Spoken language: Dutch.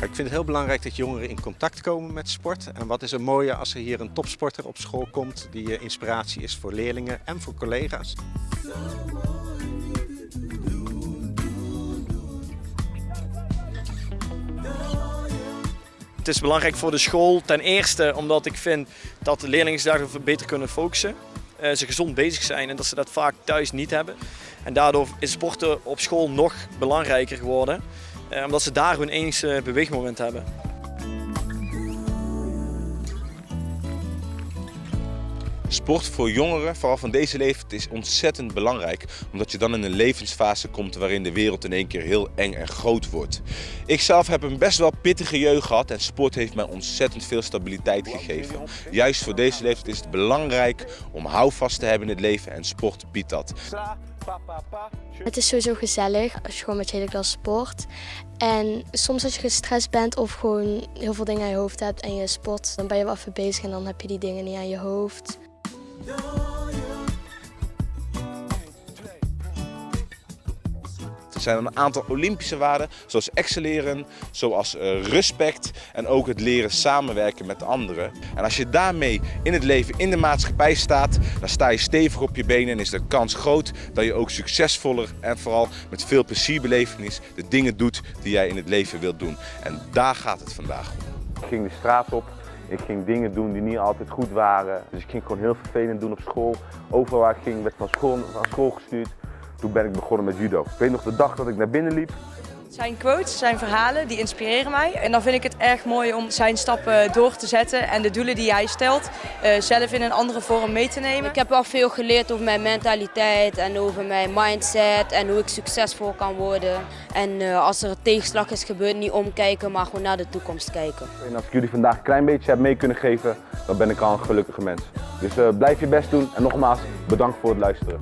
Ik vind het heel belangrijk dat jongeren in contact komen met sport. En wat is er mooier als er hier een topsporter op school komt die eh, inspiratie is voor leerlingen en voor collega's. Het is belangrijk voor de school ten eerste omdat ik vind dat de leerlingen zich beter kunnen focussen. Uh, ze gezond bezig zijn en dat ze dat vaak thuis niet hebben. En daardoor is sporten op school nog belangrijker geworden. Uh, omdat ze daar hun enigste beweegmoment hebben. Sport voor jongeren, vooral van deze leeftijd, is ontzettend belangrijk. Omdat je dan in een levensfase komt waarin de wereld in één keer heel eng en groot wordt. Ik zelf heb een best wel pittige jeugd gehad en sport heeft mij ontzettend veel stabiliteit gegeven. Juist voor deze leeftijd is het belangrijk om houvast te hebben in het leven en sport biedt dat. Het is sowieso gezellig als je gewoon met je hele klas sport. En soms als je gestrest bent of gewoon heel veel dingen aan je hoofd hebt en je sport, dan ben je wel even bezig en dan heb je die dingen niet aan je hoofd. Er zijn een aantal Olympische waarden, zoals excelleren, zoals eh, respect en ook het leren samenwerken met anderen. En als je daarmee in het leven, in de maatschappij staat, dan sta je stevig op je benen en is de kans groot dat je ook succesvoller en vooral met veel plezierbelevenis de dingen doet die jij in het leven wilt doen. En daar gaat het vandaag om. Ik ging de straat op, ik ging dingen doen die niet altijd goed waren. Dus ik ging gewoon heel vervelend doen op school. Overal waar ik ging werd van school, van school gestuurd. Toen ben ik begonnen met judo. Ik weet nog de dag dat ik naar binnen liep. Zijn quotes, zijn verhalen, die inspireren mij. En dan vind ik het erg mooi om zijn stappen door te zetten en de doelen die hij stelt uh, zelf in een andere vorm mee te nemen. Ik heb wel veel geleerd over mijn mentaliteit en over mijn mindset en hoe ik succesvol kan worden. En uh, als er een tegenslag is gebeurd, niet omkijken, maar gewoon naar de toekomst kijken. En als ik jullie vandaag een klein beetje heb mee kunnen geven, dan ben ik al een gelukkige mens. Dus uh, blijf je best doen en nogmaals bedankt voor het luisteren.